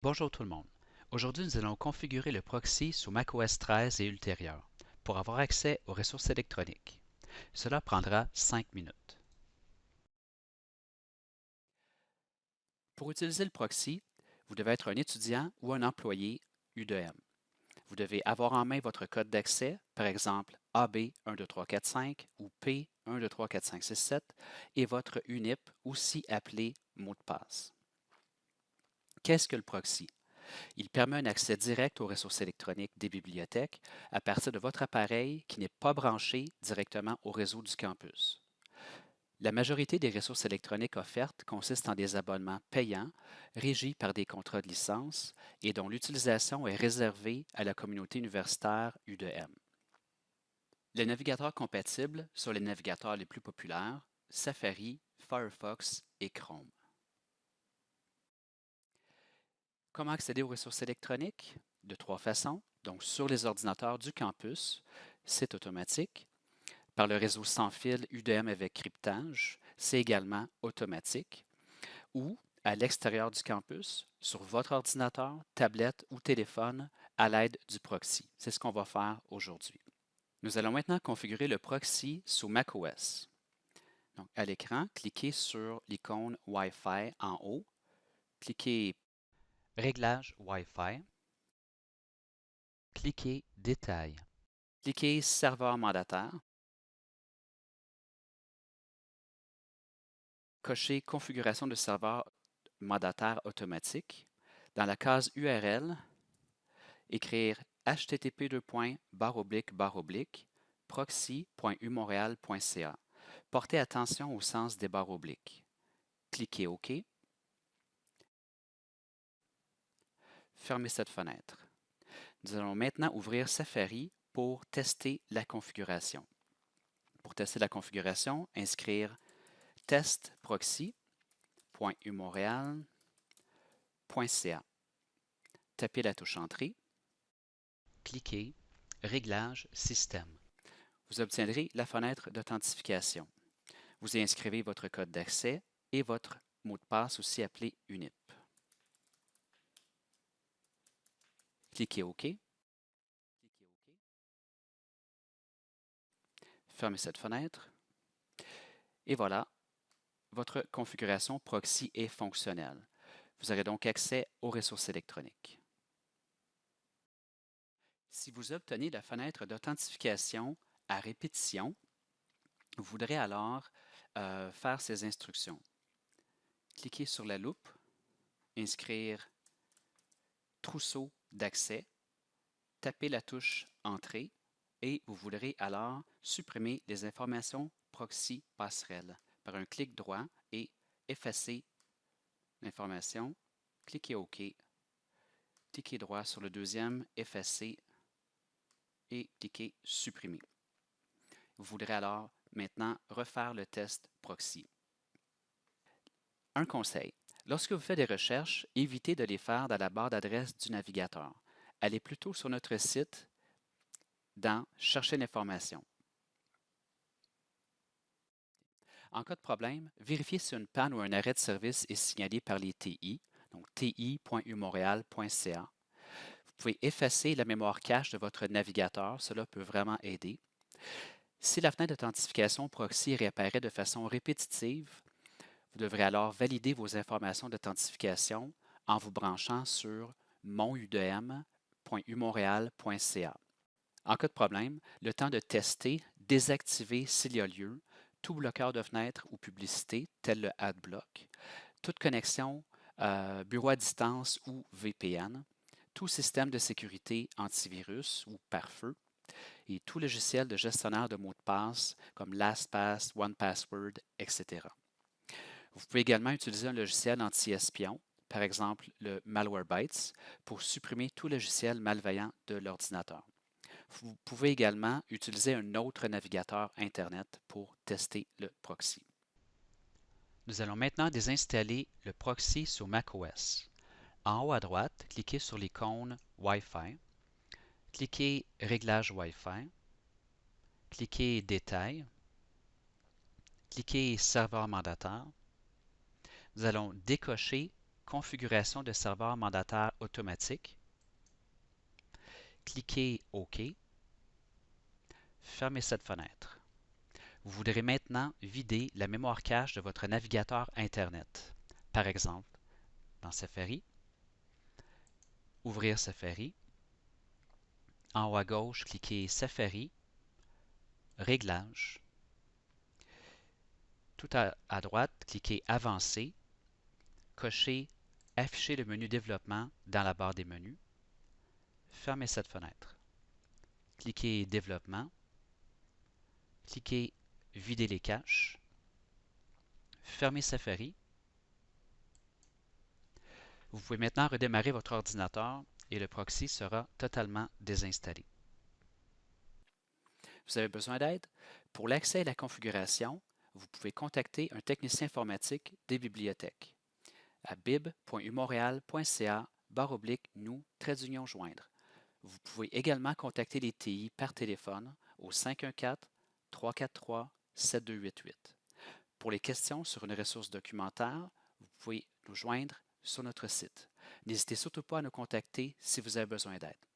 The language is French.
Bonjour tout le monde. Aujourd'hui, nous allons configurer le proxy sous macOS 13 et ultérieur pour avoir accès aux ressources électroniques. Cela prendra 5 minutes. Pour utiliser le proxy, vous devez être un étudiant ou un employé U2M. Vous devez avoir en main votre code d'accès, par exemple AB12345 ou P1234567 et votre UNIP, aussi appelé mot de passe. Qu'est-ce que le proxy? Il permet un accès direct aux ressources électroniques des bibliothèques à partir de votre appareil qui n'est pas branché directement au réseau du campus. La majorité des ressources électroniques offertes consistent en des abonnements payants, régis par des contrats de licence et dont l'utilisation est réservée à la communauté universitaire U2M. Les navigateurs compatibles sont les navigateurs les plus populaires, Safari, Firefox et Chrome. Comment accéder aux ressources électroniques? De trois façons. Donc, sur les ordinateurs du campus, c'est automatique. Par le réseau sans fil UDM avec cryptage, c'est également automatique. Ou à l'extérieur du campus, sur votre ordinateur, tablette ou téléphone, à l'aide du proxy. C'est ce qu'on va faire aujourd'hui. Nous allons maintenant configurer le proxy sous macOS. Donc, à l'écran, cliquez sur l'icône Wi-Fi en haut. Cliquez Réglages Wi-Fi. Cliquez Détails. Cliquez Serveur mandataire. Cochez Configuration de serveur mandataire automatique. Dans la case URL, écrire http proxy.umontréal.ca. Portez attention au sens des barres obliques. Cliquez OK. Fermer cette fenêtre. Nous allons maintenant ouvrir Safari pour tester la configuration. Pour tester la configuration, inscrire testproxy.umontréal.ca. Tapez la touche Entrée. Cliquez Réglages Système. Vous obtiendrez la fenêtre d'authentification. Vous y inscrivez votre code d'accès et votre mot de passe aussi appelé UNIP. Cliquez OK. Fermez cette fenêtre. Et voilà, votre configuration proxy est fonctionnelle. Vous aurez donc accès aux ressources électroniques. Si vous obtenez la fenêtre d'authentification à répétition, vous voudrez alors euh, faire ces instructions. Cliquez sur la loupe, inscrire trousseau d'accès, tapez la touche Entrée et vous voudrez alors supprimer les informations proxy passerelle par un clic droit et effacer l'information. Cliquez OK. Cliquez droit sur le deuxième, effacer et cliquez Supprimer. Vous voudrez alors maintenant refaire le test proxy. Un conseil, Lorsque vous faites des recherches, évitez de les faire dans la barre d'adresse du navigateur. Allez plutôt sur notre site dans Chercher l'information. En cas de problème, vérifiez si une panne ou un arrêt de service est signalé par les TI, donc ti.umontréal.ca. Vous pouvez effacer la mémoire cache de votre navigateur, cela peut vraiment aider. Si la fenêtre d'authentification proxy réapparaît de façon répétitive, vous devrez alors valider vos informations d'authentification en vous branchant sur monudm.umontréal.ca. En cas de problème, le temps de tester, désactiver s'il y a lieu, tout bloqueur de fenêtre ou publicité, tel le AdBlock, toute connexion euh, bureau à distance ou VPN, tout système de sécurité antivirus ou pare-feu, et tout logiciel de gestionnaire de mots de passe comme LastPass, OnePassword, etc. Vous pouvez également utiliser un logiciel anti-espion, par exemple le Malwarebytes, pour supprimer tout logiciel malveillant de l'ordinateur. Vous pouvez également utiliser un autre navigateur Internet pour tester le proxy. Nous allons maintenant désinstaller le proxy sur macOS. En haut à droite, cliquez sur l'icône Wi-Fi. Cliquez Réglages Wi-Fi. Cliquez Détails. Cliquez Serveur mandataire nous allons décocher Configuration de serveur mandataire automatique. Cliquez OK. Fermez cette fenêtre. Vous voudrez maintenant vider la mémoire cache de votre navigateur Internet. Par exemple, dans Safari, Ouvrir Safari. En haut à gauche, cliquez Safari, Réglages. Tout à, droite, cliquez Avancer, cochez Afficher le menu Développement dans la barre des menus. Fermez cette fenêtre. Cliquez Développement. Cliquez Vider les caches. Fermez Safari. Vous pouvez maintenant redémarrer votre ordinateur et le proxy sera totalement désinstallé. Vous avez besoin d'aide? Pour l'accès à la configuration, vous pouvez contacter un technicien informatique des bibliothèques à bib.umontréal.ca oblique nous trait d'union joindre. Vous pouvez également contacter les TI par téléphone au 514 343 7288. Pour les questions sur une ressource documentaire, vous pouvez nous joindre sur notre site. N'hésitez surtout pas à nous contacter si vous avez besoin d'aide.